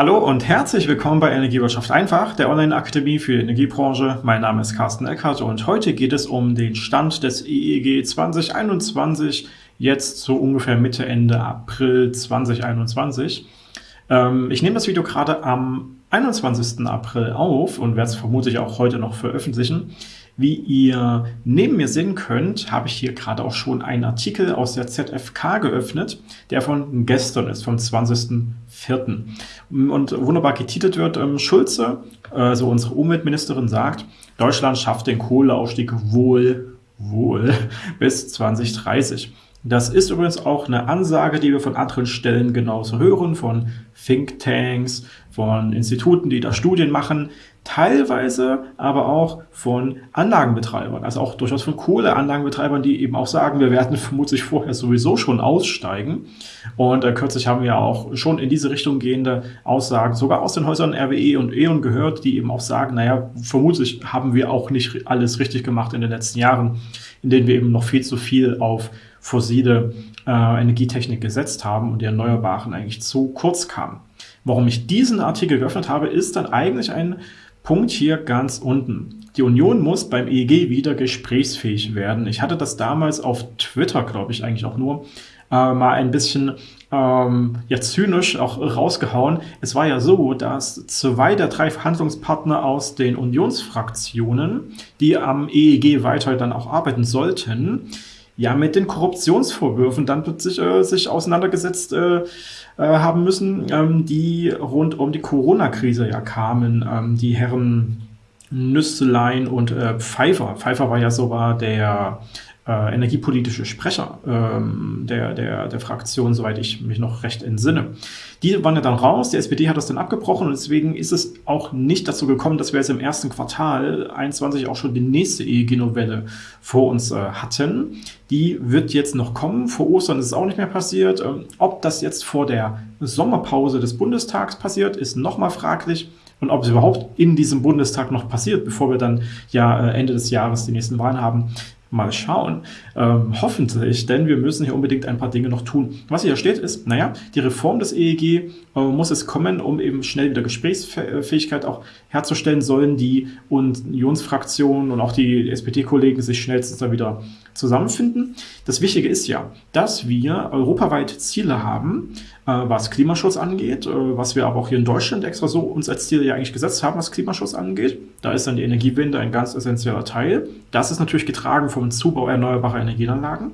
Hallo und herzlich willkommen bei Energiewirtschaft einfach, der Online-Akademie für die Energiebranche. Mein Name ist Carsten Eckert und heute geht es um den Stand des EEG 2021, jetzt so ungefähr Mitte, Ende April 2021. Ähm, ich nehme das Video gerade am 21. April auf und werde es vermutlich auch heute noch veröffentlichen. Wie ihr neben mir sehen könnt, habe ich hier gerade auch schon einen Artikel aus der ZFK geöffnet, der von gestern ist, vom 20.04. Und wunderbar getitelt wird, ähm, Schulze, also unsere Umweltministerin, sagt, Deutschland schafft den Kohleausstieg wohl, wohl bis 2030. Das ist übrigens auch eine Ansage, die wir von anderen Stellen genauso hören, von Thinktanks, von Instituten, die da Studien machen, teilweise aber auch von Anlagenbetreibern, also auch durchaus von Kohleanlagenbetreibern, die eben auch sagen, wir werden vermutlich vorher sowieso schon aussteigen. Und äh, kürzlich haben wir auch schon in diese Richtung gehende Aussagen, sogar aus den Häusern RWE und E.ON gehört, die eben auch sagen, naja, vermutlich haben wir auch nicht alles richtig gemacht in den letzten Jahren, in denen wir eben noch viel zu viel auf fossile äh, Energietechnik gesetzt haben und die Erneuerbaren eigentlich zu kurz kamen. Warum ich diesen Artikel geöffnet habe, ist dann eigentlich ein Punkt hier ganz unten. Die Union muss beim EEG wieder gesprächsfähig werden. Ich hatte das damals auf Twitter, glaube ich, eigentlich auch nur, äh, mal ein bisschen ähm, ja, zynisch auch rausgehauen. Es war ja so, dass zwei der drei Verhandlungspartner aus den Unionsfraktionen, die am EEG weiter dann auch arbeiten sollten, ja mit den Korruptionsvorwürfen dann plötzlich äh, sich auseinandergesetzt äh, äh, haben müssen, ähm, die rund um die Corona-Krise ja kamen. Ähm, die Herren Nüsslein und äh, Pfeiffer. Pfeiffer war ja sogar der äh, energiepolitische Sprecher ähm, der, der, der Fraktion, soweit ich mich noch recht entsinne. Die waren ja dann raus, die SPD hat das dann abgebrochen und deswegen ist es auch nicht dazu gekommen, dass wir jetzt im ersten Quartal 21 auch schon die nächste EEG-Novelle vor uns äh, hatten. Die wird jetzt noch kommen, vor Ostern ist es auch nicht mehr passiert. Ähm, ob das jetzt vor der Sommerpause des Bundestags passiert, ist nochmal fraglich und ob es überhaupt in diesem Bundestag noch passiert, bevor wir dann ja äh, Ende des Jahres die nächsten Wahlen haben, Mal schauen. Ähm, hoffentlich, denn wir müssen hier unbedingt ein paar Dinge noch tun. Was hier steht ist, naja, die Reform des EEG äh, muss es kommen, um eben schnell wieder Gesprächsfähigkeit auch herzustellen, sollen die Unionsfraktionen und auch die SPD-Kollegen sich schnellstens da wieder zusammenfinden. Das Wichtige ist ja, dass wir europaweit Ziele haben, äh, was Klimaschutz angeht, äh, was wir aber auch hier in Deutschland extra so uns als Ziel ja eigentlich gesetzt haben, was Klimaschutz angeht. Da ist dann die Energiewende ein ganz essentieller Teil. Das ist natürlich getragen vom Zubau erneuerbarer Energieanlagen.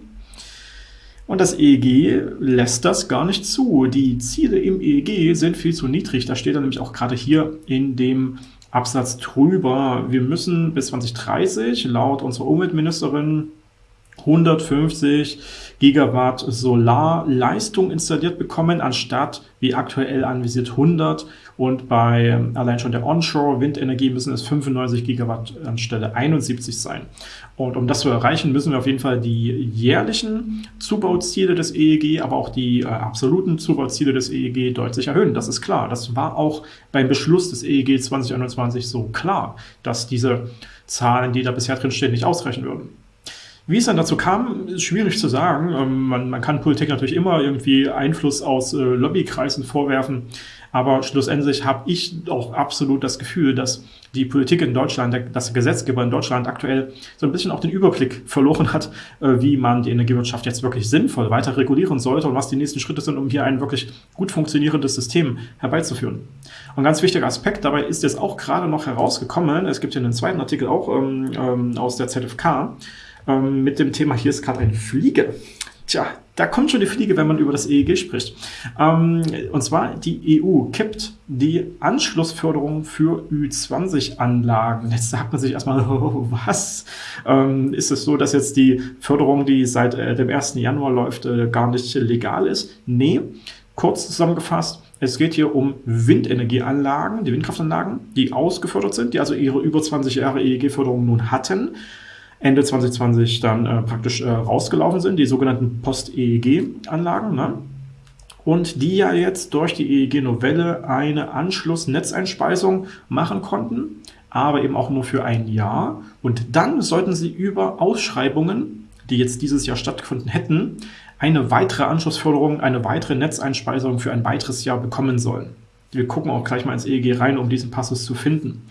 Und das EEG lässt das gar nicht zu. Die Ziele im EEG sind viel zu niedrig. Da steht dann nämlich auch gerade hier in dem Absatz drüber, wir müssen bis 2030 laut unserer Umweltministerin 150 Gigawatt Solarleistung installiert bekommen, anstatt wie aktuell anvisiert 100. Und bei allein schon der Onshore-Windenergie müssen es 95 Gigawatt anstelle 71 sein. Und um das zu erreichen, müssen wir auf jeden Fall die jährlichen Zubauziele des EEG, aber auch die äh, absoluten Zubauziele des EEG deutlich erhöhen. Das ist klar. Das war auch beim Beschluss des EEG 2021 so klar, dass diese Zahlen, die da bisher drin stehen, nicht ausreichen würden. Wie es dann dazu kam, ist schwierig zu sagen. Ähm, man, man, kann Politik natürlich immer irgendwie Einfluss aus äh, Lobbykreisen vorwerfen, aber schlussendlich habe ich auch absolut das Gefühl, dass die Politik in Deutschland, der, dass der Gesetzgeber in Deutschland aktuell so ein bisschen auch den Überblick verloren hat, äh, wie man die Energiewirtschaft jetzt wirklich sinnvoll weiter regulieren sollte und was die nächsten Schritte sind, um hier ein wirklich gut funktionierendes System herbeizuführen. Und ein ganz wichtiger Aspekt dabei ist jetzt auch gerade noch herausgekommen, es gibt hier einen zweiten Artikel auch ähm, ähm, aus der ZFK, ähm, mit dem Thema, hier ist gerade eine Fliege. Tja, da kommt schon die Fliege, wenn man über das EEG spricht. Ähm, und zwar, die EU kippt die Anschlussförderung für Ü20-Anlagen. Jetzt sagt man sich erstmal, oh, was? Ähm, ist es so, dass jetzt die Förderung, die seit äh, dem 1. Januar läuft, äh, gar nicht legal ist? Nee. Kurz zusammengefasst, es geht hier um Windenergieanlagen, die Windkraftanlagen, die ausgefördert sind, die also ihre über 20 Jahre EEG-Förderung nun hatten Ende 2020 dann äh, praktisch äh, rausgelaufen sind, die sogenannten Post-EEG-Anlagen. Ne? Und die ja jetzt durch die EEG-Novelle eine Anschluss-Netzeinspeisung machen konnten, aber eben auch nur für ein Jahr. Und dann sollten sie über Ausschreibungen, die jetzt dieses Jahr stattgefunden hätten, eine weitere Anschlussförderung, eine weitere Netzeinspeisung für ein weiteres Jahr bekommen sollen. Wir gucken auch gleich mal ins EEG rein, um diesen Passus zu finden.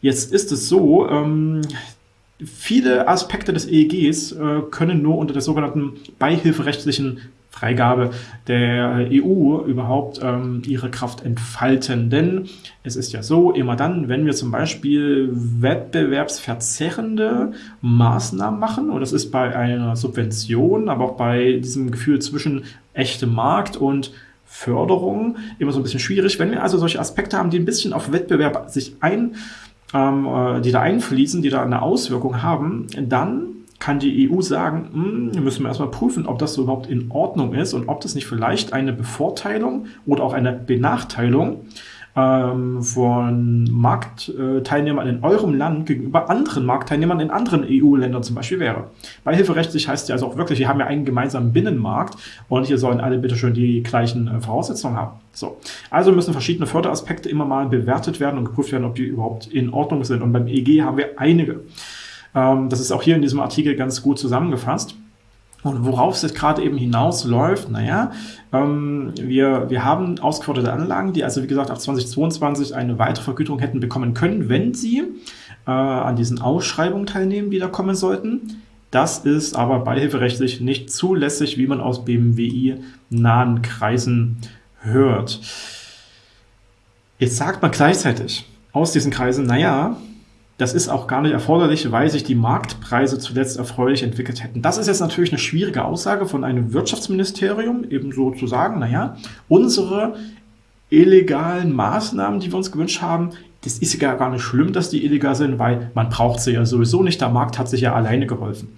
Jetzt ist es so, ähm, viele Aspekte des EEGs äh, können nur unter der sogenannten beihilferechtlichen Freigabe der EU überhaupt ähm, ihre Kraft entfalten. Denn es ist ja so, immer dann, wenn wir zum Beispiel wettbewerbsverzerrende Maßnahmen machen, und das ist bei einer Subvention, aber auch bei diesem Gefühl zwischen echtem Markt und Förderung immer so ein bisschen schwierig. Wenn wir also solche Aspekte haben, die ein bisschen auf Wettbewerb sich ein, ähm, äh, die da einfließen, die da eine Auswirkung haben, dann kann die EU sagen, hm, müssen wir erstmal prüfen, ob das so überhaupt in Ordnung ist und ob das nicht vielleicht eine Bevorteilung oder auch eine Benachteiligung ähm, von Marktteilnehmern in eurem Land gegenüber anderen Marktteilnehmern in anderen EU-Ländern zum Beispiel wäre. Beihilferechtlich heißt ja also auch wirklich, wir haben ja einen gemeinsamen Binnenmarkt und hier sollen alle bitte schön die gleichen äh, Voraussetzungen haben. So. Also müssen verschiedene Förderaspekte immer mal bewertet werden und geprüft werden, ob die überhaupt in Ordnung sind. Und beim EG haben wir einige. Ähm, das ist auch hier in diesem Artikel ganz gut zusammengefasst. Und worauf es jetzt gerade eben hinausläuft, naja, ähm, wir, wir haben ausgeforderte Anlagen, die also wie gesagt ab 2022 eine weitere Vergütung hätten bekommen können, wenn sie äh, an diesen Ausschreibungen teilnehmen, die da kommen sollten. Das ist aber beihilferechtlich nicht zulässig, wie man aus BMWI-nahen Kreisen hört. Jetzt sagt man gleichzeitig aus diesen Kreisen, naja, das ist auch gar nicht erforderlich, weil sich die Marktpreise zuletzt erfreulich entwickelt hätten. Das ist jetzt natürlich eine schwierige Aussage von einem Wirtschaftsministerium, ebenso zu sagen, naja, unsere illegalen Maßnahmen, die wir uns gewünscht haben, das ist ja gar nicht schlimm, dass die illegal sind, weil man braucht sie ja sowieso nicht. Der Markt hat sich ja alleine geholfen.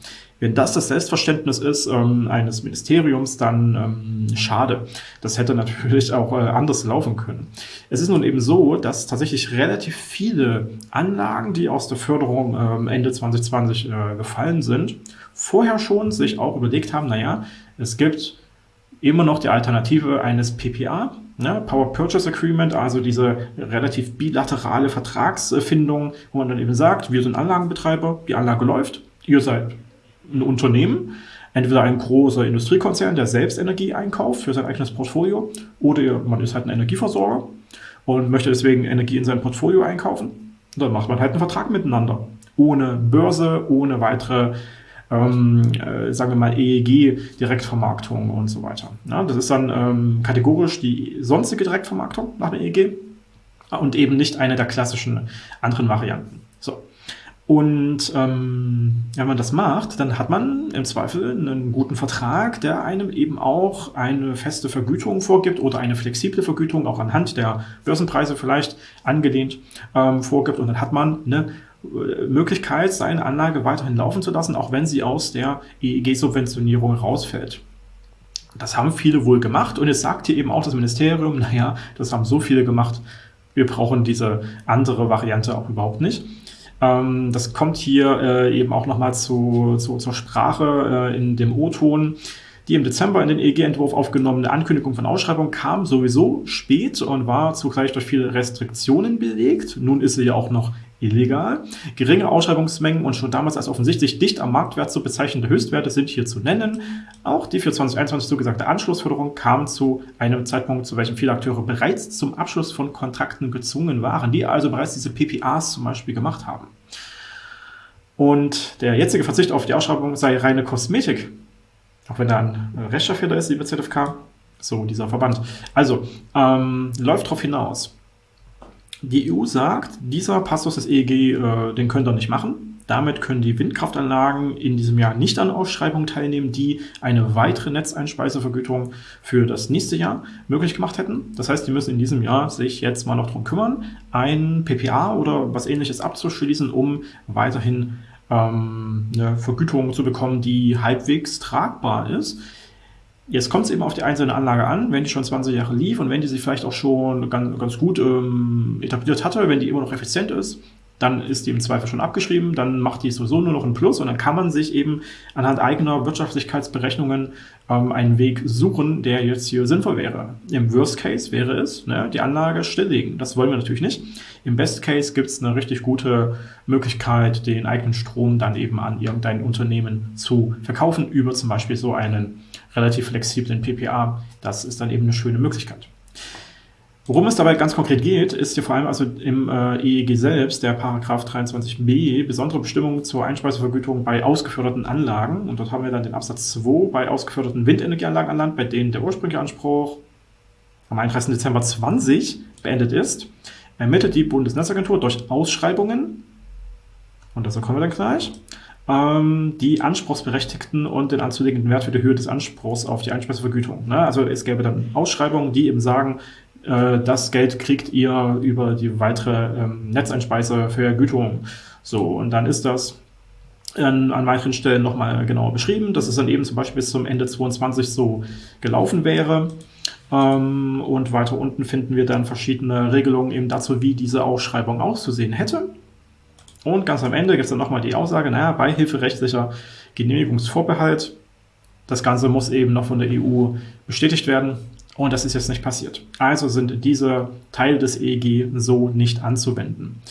Wenn das das Selbstverständnis ist ähm, eines Ministeriums, dann ähm, schade. Das hätte natürlich auch äh, anders laufen können. Es ist nun eben so, dass tatsächlich relativ viele Anlagen, die aus der Förderung ähm, Ende 2020 äh, gefallen sind, vorher schon sich auch überlegt haben, naja, es gibt immer noch die Alternative eines PPA, ne, Power Purchase Agreement, also diese relativ bilaterale Vertragsfindung, wo man dann eben sagt, wir sind Anlagenbetreiber, die Anlage läuft, ihr seid ein Unternehmen, entweder ein großer Industriekonzern, der selbst Energie einkauft für sein eigenes Portfolio, oder man ist halt ein Energieversorger und möchte deswegen Energie in sein Portfolio einkaufen. dann macht man halt einen Vertrag miteinander. Ohne Börse, ohne weitere ähm, äh, sagen wir mal, EEG-Direktvermarktung und so weiter. Ja, das ist dann ähm, kategorisch die sonstige Direktvermarktung nach dem EEG und eben nicht eine der klassischen anderen Varianten. So. Und ähm, wenn man das macht, dann hat man im Zweifel einen guten Vertrag, der einem eben auch eine feste Vergütung vorgibt oder eine flexible Vergütung, auch anhand der Börsenpreise vielleicht angelehnt ähm, vorgibt. Und dann hat man eine Möglichkeit, seine Anlage weiterhin laufen zu lassen, auch wenn sie aus der EEG-Subventionierung rausfällt. Das haben viele wohl gemacht und jetzt sagt hier eben auch das Ministerium, naja, das haben so viele gemacht, wir brauchen diese andere Variante auch überhaupt nicht. Ähm, das kommt hier äh, eben auch nochmal zu, zu, zur Sprache äh, in dem O-Ton. Die im Dezember in den EG-Entwurf aufgenommene Ankündigung von Ausschreibung kam sowieso spät und war zugleich durch viele Restriktionen belegt. Nun ist sie ja auch noch illegal. Geringe Ausschreibungsmengen und schon damals als offensichtlich dicht am Marktwert zu bezeichnende Höchstwerte sind hier zu nennen. Auch die für 2021 zugesagte Anschlussförderung kam zu einem Zeitpunkt, zu welchem viele Akteure bereits zum Abschluss von Kontrakten gezwungen waren, die also bereits diese PPAs zum Beispiel gemacht haben. Und der jetzige Verzicht auf die Ausschreibung sei reine Kosmetik. Auch wenn da ein Rechtschaffender ist, liebe ZFK. So, dieser Verband. Also, ähm, läuft darauf hinaus. Die EU sagt, dieser Passus des EEG, äh, den könnt ihr nicht machen. Damit können die Windkraftanlagen in diesem Jahr nicht an Ausschreibungen teilnehmen, die eine weitere Netzeinspeisevergütung für das nächste Jahr möglich gemacht hätten. Das heißt, die müssen in diesem Jahr sich jetzt mal noch darum kümmern, ein PPA oder was ähnliches abzuschließen, um weiterhin ähm, eine Vergütung zu bekommen, die halbwegs tragbar ist. Jetzt kommt es eben auf die einzelne Anlage an, wenn die schon 20 Jahre lief und wenn die sich vielleicht auch schon ganz, ganz gut ähm, etabliert hatte, wenn die immer noch effizient ist, dann ist die im Zweifel schon abgeschrieben, dann macht die sowieso nur noch ein Plus und dann kann man sich eben anhand eigener Wirtschaftlichkeitsberechnungen ähm, einen Weg suchen, der jetzt hier sinnvoll wäre. Im Worst Case wäre es, ne, die Anlage stilllegen. Das wollen wir natürlich nicht. Im Best Case gibt es eine richtig gute Möglichkeit, den eigenen Strom dann eben an irgendein Unternehmen zu verkaufen, über zum Beispiel so einen relativ flexiblen PPA. Das ist dann eben eine schöne Möglichkeit. Worum es dabei ganz konkret geht, ist hier vor allem also im äh, EEG selbst, der Paragraph 23b, besondere Bestimmungen zur Einspeisevergütung bei ausgeförderten Anlagen. Und dort haben wir dann den Absatz 2 bei ausgeförderten Windenergieanlagen an Land, bei denen der ursprüngliche Anspruch am 31. Dezember 20 beendet ist, ermittelt die Bundesnetzagentur durch Ausschreibungen, und dazu kommen wir dann gleich, ähm, die Anspruchsberechtigten und den anzulegenden Wert für die Höhe des Anspruchs auf die Einspeisevergütung. Ne? Also es gäbe dann Ausschreibungen, die eben sagen, äh, das Geld kriegt ihr über die weitere ähm, Netzeinspeisevergütung. So, und dann ist das an, an weiteren Stellen nochmal genauer beschrieben, dass es dann eben zum Beispiel bis zum Ende 22 so gelaufen wäre. Ähm, und weiter unten finden wir dann verschiedene Regelungen eben dazu, wie diese Ausschreibung auszusehen hätte. Und ganz am Ende gibt es dann nochmal die Aussage, naja, beihilferechtlicher Genehmigungsvorbehalt. Das Ganze muss eben noch von der EU bestätigt werden. Und das ist jetzt nicht passiert. Also sind diese Teile des EEG so nicht anzuwenden.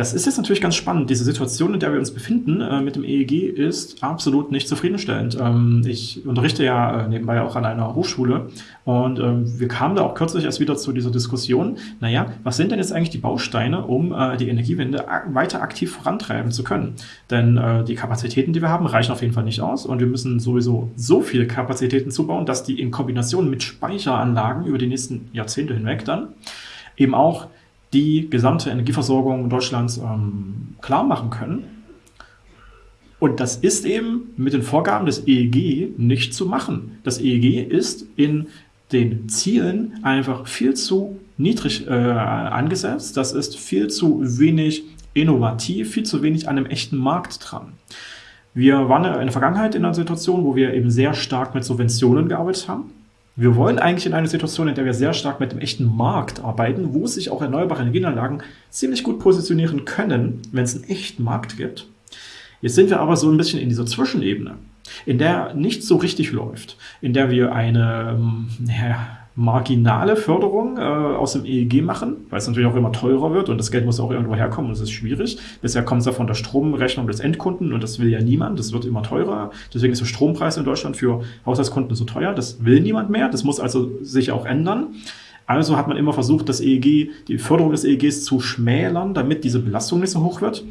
Das ist jetzt natürlich ganz spannend. Diese Situation, in der wir uns befinden äh, mit dem EEG, ist absolut nicht zufriedenstellend. Ähm, ich unterrichte ja äh, nebenbei auch an einer Hochschule und ähm, wir kamen da auch kürzlich erst wieder zu dieser Diskussion. Naja, was sind denn jetzt eigentlich die Bausteine, um äh, die Energiewende weiter aktiv vorantreiben zu können? Denn äh, die Kapazitäten, die wir haben, reichen auf jeden Fall nicht aus und wir müssen sowieso so viele Kapazitäten zubauen, dass die in Kombination mit Speicheranlagen über die nächsten Jahrzehnte hinweg dann eben auch die gesamte Energieversorgung Deutschlands ähm, klar machen können. Und das ist eben mit den Vorgaben des EEG nicht zu machen. Das EEG ist in den Zielen einfach viel zu niedrig äh, angesetzt. Das ist viel zu wenig innovativ, viel zu wenig an einem echten Markt dran. Wir waren in der Vergangenheit in einer Situation, wo wir eben sehr stark mit Subventionen gearbeitet haben. Wir wollen eigentlich in einer Situation, in der wir sehr stark mit dem echten Markt arbeiten, wo sich auch erneuerbare Energieanlagen ziemlich gut positionieren können, wenn es einen echten Markt gibt. Jetzt sind wir aber so ein bisschen in dieser Zwischenebene, in der nicht so richtig läuft, in der wir eine, ähm, ja, marginale Förderung äh, aus dem EEG machen, weil es natürlich auch immer teurer wird und das Geld muss auch irgendwo herkommen und es ist schwierig. Bisher kommt es ja von der Stromrechnung des Endkunden und das will ja niemand. Das wird immer teurer. Deswegen ist der Strompreis in Deutschland für Haushaltskunden so teuer. Das will niemand mehr. Das muss also sich auch ändern. Also hat man immer versucht, das EEG, die Förderung des EEGs zu schmälern, damit diese Belastung nicht so hoch wird.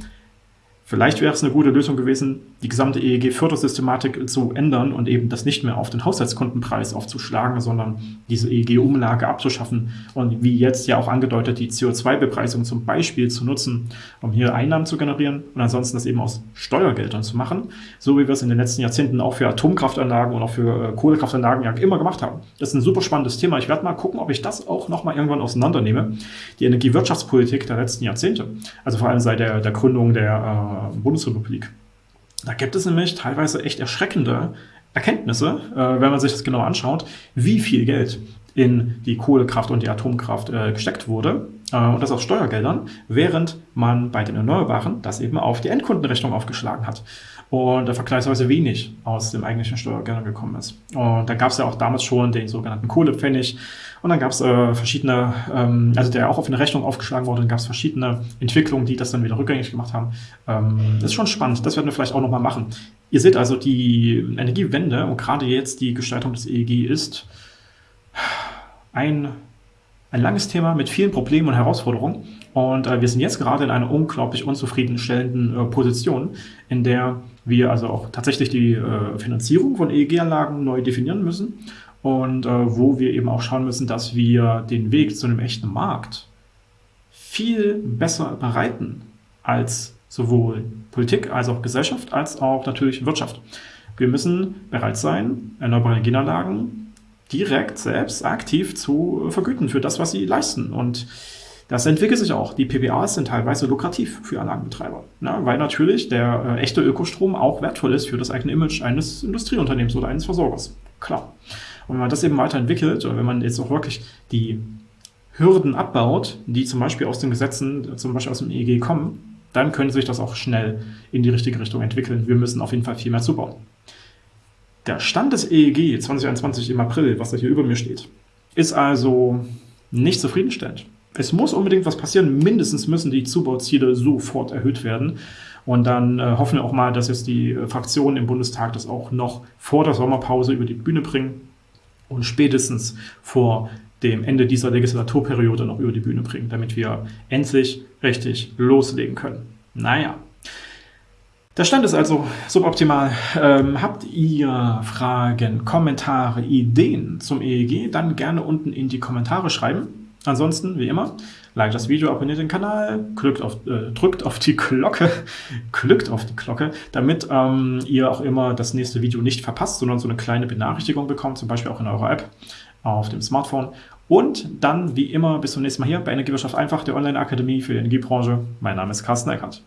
Vielleicht wäre es eine gute Lösung gewesen, die gesamte EEG-Fördersystematik zu ändern und eben das nicht mehr auf den Haushaltskundenpreis aufzuschlagen, sondern diese EEG-Umlage abzuschaffen und wie jetzt ja auch angedeutet, die CO2-Bepreisung zum Beispiel zu nutzen, um hier Einnahmen zu generieren und ansonsten das eben aus Steuergeldern zu machen, so wie wir es in den letzten Jahrzehnten auch für Atomkraftanlagen und auch für äh, Kohlekraftanlagen ja immer gemacht haben. Das ist ein super spannendes Thema. Ich werde mal gucken, ob ich das auch nochmal irgendwann auseinandernehme. Die Energiewirtschaftspolitik der letzten Jahrzehnte, also vor allem seit der, der Gründung der Bundesrepublik. Da gibt es nämlich teilweise echt erschreckende Erkenntnisse, äh, wenn man sich das genau anschaut, wie viel Geld in die Kohlekraft und die Atomkraft äh, gesteckt wurde äh, und das aus Steuergeldern, während man bei den Erneuerbaren das eben auf die Endkundenrechnung aufgeschlagen hat und da vergleichsweise wenig aus dem eigentlichen Steuergeldern gekommen ist. Und da gab es ja auch damals schon den sogenannten Kohlepfennig und dann gab es äh, verschiedene, ähm, also der auch auf eine Rechnung aufgeschlagen wurde, dann gab es verschiedene Entwicklungen, die das dann wieder rückgängig gemacht haben. Ähm, ist schon spannend, das werden wir vielleicht auch nochmal machen. Ihr seht also, die Energiewende und gerade jetzt die Gestaltung des EEG ist ein, ein langes Thema mit vielen Problemen und Herausforderungen. Und äh, wir sind jetzt gerade in einer unglaublich unzufriedenstellenden äh, Position, in der wir also auch tatsächlich die äh, Finanzierung von EEG-Anlagen neu definieren müssen und äh, wo wir eben auch schauen müssen, dass wir den Weg zu einem echten Markt viel besser bereiten als sowohl Politik als auch Gesellschaft als auch natürlich Wirtschaft. Wir müssen bereit sein, erneuerbare Energieanlagen direkt selbst aktiv zu vergüten für das, was sie leisten. Und das entwickelt sich auch. Die PPAs sind teilweise lukrativ für Anlagenbetreiber, ne? weil natürlich der äh, echte Ökostrom auch wertvoll ist für das eigene Image eines Industrieunternehmens oder eines Versorgers. Klar. Und wenn man das eben weiterentwickelt oder wenn man jetzt auch wirklich die Hürden abbaut, die zum Beispiel aus den Gesetzen, zum Beispiel aus dem EEG kommen, dann könnte sich das auch schnell in die richtige Richtung entwickeln. Wir müssen auf jeden Fall viel mehr zubauen. Der Stand des EEG 2021 im April, was da hier über mir steht, ist also nicht zufriedenstellend. Es muss unbedingt was passieren. Mindestens müssen die Zubauziele sofort erhöht werden. Und dann äh, hoffen wir auch mal, dass jetzt die äh, Fraktionen im Bundestag das auch noch vor der Sommerpause über die Bühne bringen und spätestens vor dem Ende dieser Legislaturperiode noch über die Bühne bringen, damit wir endlich richtig loslegen können. Naja. Der Stand ist also suboptimal. Ähm, habt ihr Fragen, Kommentare, Ideen zum EEG, dann gerne unten in die Kommentare schreiben. Ansonsten, wie immer, like das Video, abonniert den Kanal, drückt auf, äh, drückt auf die Glocke, klickt auf die Glocke, damit ähm, ihr auch immer das nächste Video nicht verpasst, sondern so eine kleine Benachrichtigung bekommt, zum Beispiel auch in eurer App auf dem Smartphone. Und dann, wie immer, bis zum nächsten Mal hier bei Energiewirtschaft einfach, der Online-Akademie für die Energiebranche. Mein Name ist Carsten Eckert.